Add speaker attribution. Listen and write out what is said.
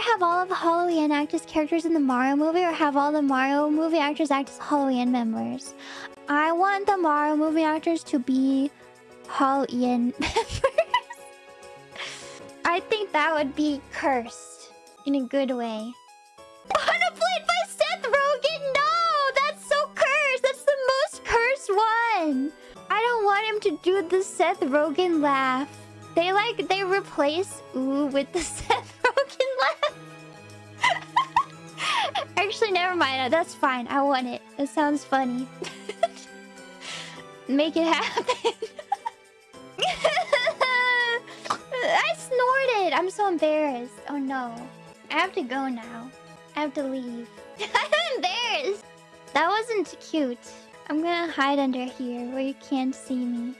Speaker 1: have all of the Hololive act as characters in the Mario movie or have all the Mario movie actors act as Hololive members? I want the Mario movie actors to be Hololive members. I think that would be cursed in a good way. Unaplayed by Seth Rogen? No! That's so cursed! That's the most cursed one! I don't want him to do the Seth Rogen laugh. They like, they replace ooh with the Seth Actually, never mind. Uh, that's fine. I want it. It sounds funny. Make it happen. I snorted. I'm so embarrassed. Oh no. I have to go now. I have to leave. I'm embarrassed. That wasn't cute. I'm gonna hide under here where you can't see me.